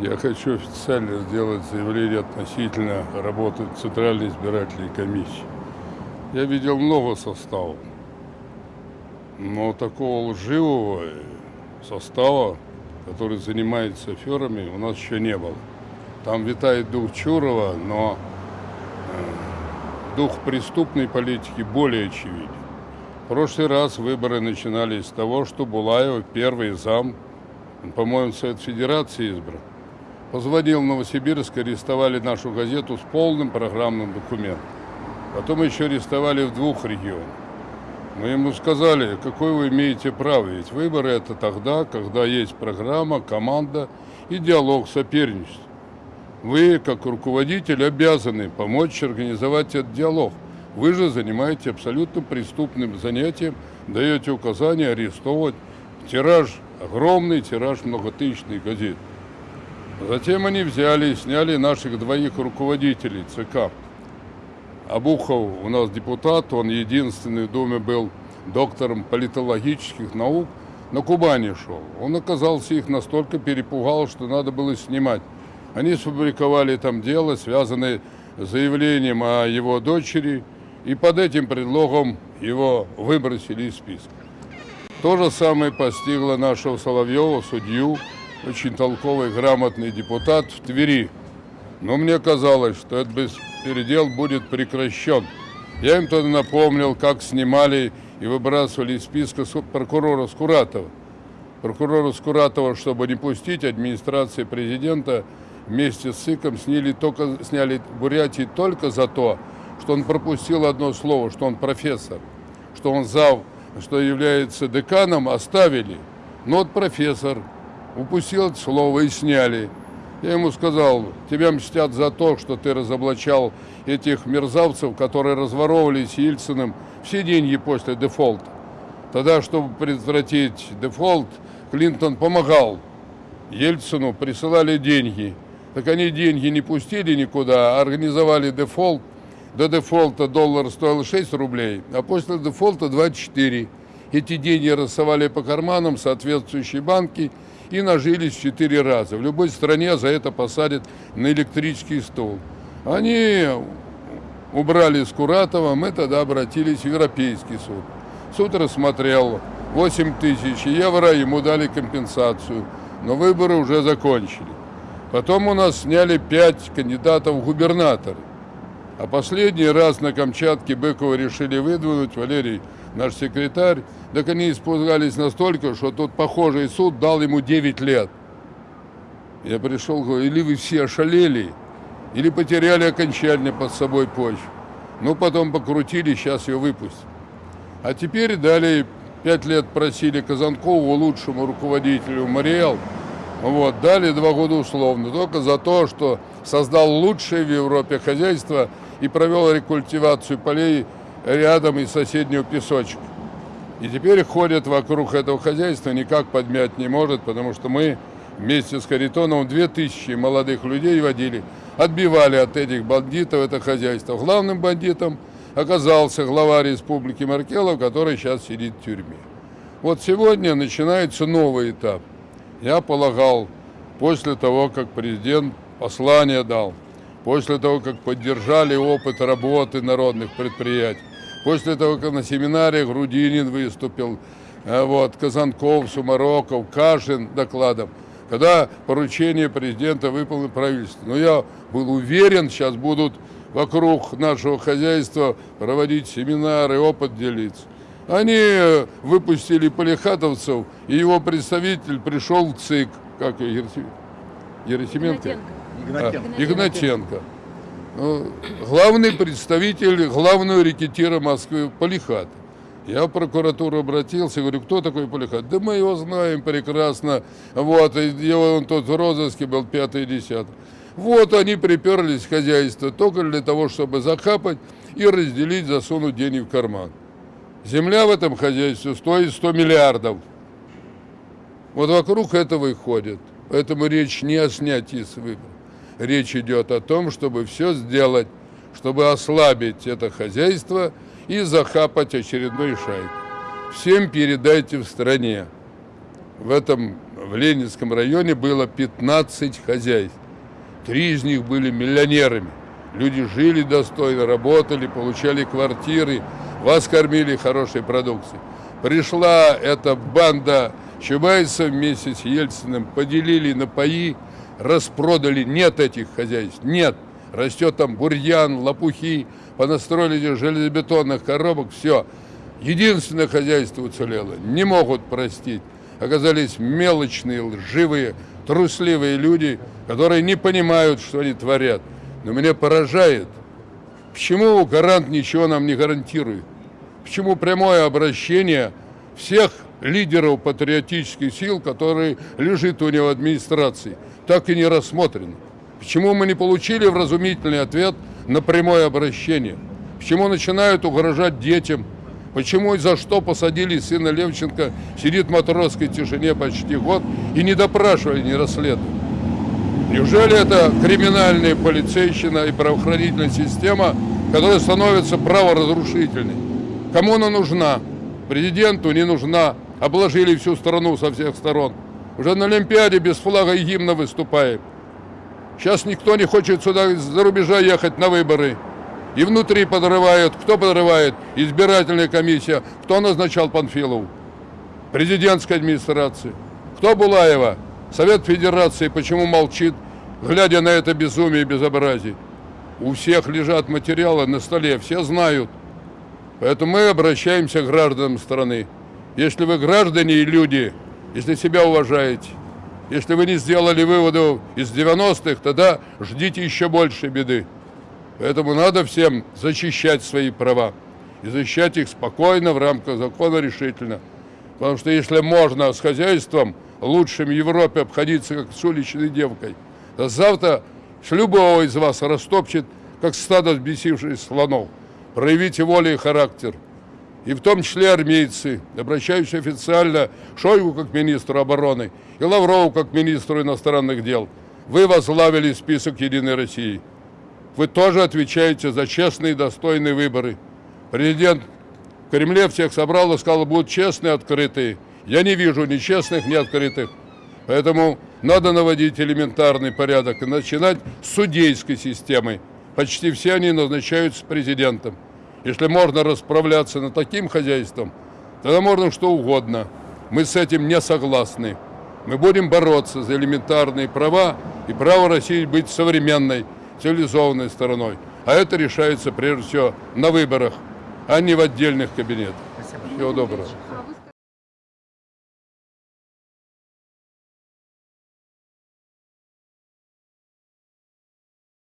Я хочу официально сделать заявление относительно работы Центральной избирательной комиссии. Я видел много составов, но такого лживого состава, который занимается аферами, у нас еще не было. Там витает дух Чурова, но э, дух преступной политики более очевиден. В прошлый раз выборы начинались с того, что Булаева, первый зам, по-моему, Совет Федерации избран, позвонил в Новосибирск, арестовали нашу газету с полным программным документом. Потом еще арестовали в двух регионах. Мы ему сказали, какое вы имеете право, ведь выборы это тогда, когда есть программа, команда и диалог, соперничество. Вы, как руководитель, обязаны помочь организовать этот диалог. Вы же занимаетесь абсолютно преступным занятием, даете указания арестовывать. Тираж, огромный тираж многотысячных газет. Затем они взяли и сняли наших двоих руководителей ЦК. Абухов у нас депутат, он единственный в Думе был доктором политологических наук, на Кубани шел. Он оказался их настолько перепугал, что надо было снимать. Они сфабриковали там дело, связанное с заявлением о его дочери, и под этим предлогом его выбросили из списка. То же самое постигло нашего Соловьева, судью, очень толковый, грамотный депутат в Твери. Но мне казалось, что этот беспредел будет прекращен. Я им тогда напомнил, как снимали и выбрасывали из списка прокурора Скуратова. Прокурора Скуратова, чтобы не пустить администрации президента, вместе с СИКом сняли, только, сняли Бурятии только за то, что он пропустил одно слово, что он профессор, что он зав, что является деканом, оставили. Но вот профессор, упустил это слово и сняли. Я ему сказал, тебя мстят за то, что ты разоблачал этих мерзавцев, которые разворовывались Ельциным все деньги после дефолта. Тогда, чтобы предотвратить дефолт, Клинтон помогал Ельцину, присылали деньги. Так они деньги не пустили никуда, а организовали дефолт. До дефолта доллар стоил 6 рублей, а после дефолта 24. Эти деньги рассовали по карманам соответствующие банки – и нажились четыре раза. В любой стране за это посадят на электрический стул. Они убрали Скуратова, мы тогда обратились в Европейский суд. Суд рассмотрел 8 тысяч евро, ему дали компенсацию, но выборы уже закончили. Потом у нас сняли 5 кандидатов в губернаторы. А последний раз на Камчатке Быкова решили выдвинуть Валерий наш секретарь, так они испугались настолько, что тот похожий суд дал ему 9 лет. Я пришел, говорю, или вы все ошалели, или потеряли окончательно под собой почву. Ну, потом покрутили, сейчас ее выпустят. А теперь дали, пять лет просили Казанкову, лучшему руководителю Мариэл, вот, дали два года условно, только за то, что создал лучшее в Европе хозяйство и провел рекультивацию полей рядом из соседнего песочка. И теперь ходят вокруг этого хозяйства, никак подмять не может, потому что мы вместе с Харитоновым 2000 молодых людей водили, отбивали от этих бандитов это хозяйство. Главным бандитом оказался глава республики Маркелов, который сейчас сидит в тюрьме. Вот сегодня начинается новый этап. Я полагал, после того, как президент послание дал, после того, как поддержали опыт работы народных предприятий, После того, как на семинаре Грудинин выступил, э, вот, Казанков, Сумароков, Кашин докладом, когда поручение президента выполнено правительство. Но я был уверен, сейчас будут вокруг нашего хозяйства проводить семинары, опыт делиться. Они э, выпустили полихатовцев, и его представитель пришел в ЦИК, как Ерсименко? Игнатенко. Игнатенко. А, Игнатенко. Ну, главный представитель главного рекетира Москвы Полихат. Я в прокуратуру обратился, говорю, кто такой Полихат? Да мы его знаем прекрасно. Вот, его он тот в розыске был, пятый десятый. Вот они приперлись в хозяйство только для того, чтобы захапать и разделить, засунуть денег в карман. Земля в этом хозяйстве стоит 100 миллиардов. Вот вокруг этого и ходят. Поэтому речь не о снятии с выборов речь идет о том, чтобы все сделать, чтобы ослабить это хозяйство и захапать очередной шайку. Всем передайте в стране в этом в Ленинском районе было 15 хозяйств. Три из них были миллионерами. Люди жили достойно, работали, получали квартиры, вас кормили хорошей продукцией. Пришла эта банда Чубайса вместе с Ельциным, поделили на паи, распродали. Нет этих хозяйств, нет. Растет там бурьян, лопухи, понастроили этих железобетонных коробок, все. Единственное хозяйство уцелело. Не могут простить. Оказались мелочные, лживые, трусливые люди, которые не понимают, что они творят. Но меня поражает, почему гарант ничего нам не гарантирует? Почему прямое обращение всех лидеров патриотических сил, которые лежит у него в администрации, так и не рассмотрено? Почему мы не получили вразумительный ответ на прямое обращение? Почему начинают угрожать детям? Почему и за что посадили сына Левченко, сидит в матросской тишине почти год и не допрашивали, не расследовали? Неужели это криминальная полицейщина и правоохранительная система, которая становится праворазрушительной? Кому она нужна? Президенту не нужна. Обложили всю страну со всех сторон. Уже на Олимпиаде без флага и гимна выступаем. Сейчас никто не хочет сюда из-за рубежа ехать на выборы. И внутри подрывают. Кто подрывает? Избирательная комиссия. Кто назначал Панфилову? Президентская администрация. Кто Булаева? Совет Федерации почему молчит, глядя на это безумие и безобразие? У всех лежат материалы на столе, все знают. Поэтому мы обращаемся к гражданам страны. Если вы граждане и люди, если себя уважаете, если вы не сделали выводов из 90-х, тогда ждите еще больше беды. Поэтому надо всем защищать свои права и защищать их спокойно, в рамках закона решительно. Потому что если можно с хозяйством лучшим в Европе обходиться, как с уличной девкой, то завтра с любого из вас растопчет, как стадо взбесивших слонов. Проявите волю и характер. И в том числе армейцы, обращающиеся официально Шойгу как министру обороны и Лаврову как министру иностранных дел. Вы возглавили список Единой России. Вы тоже отвечаете за честные и достойные выборы. Президент в Кремле всех собрал и сказал, будут честные, открытые. Я не вижу ни честных, ни открытых. Поэтому надо наводить элементарный порядок и начинать с судейской системы. Почти все они назначаются президентом. Если можно расправляться над таким хозяйством, тогда можно что угодно. Мы с этим не согласны. Мы будем бороться за элементарные права и право России быть современной, цивилизованной страной. А это решается прежде всего на выборах, а не в отдельных кабинетах. Всего доброго.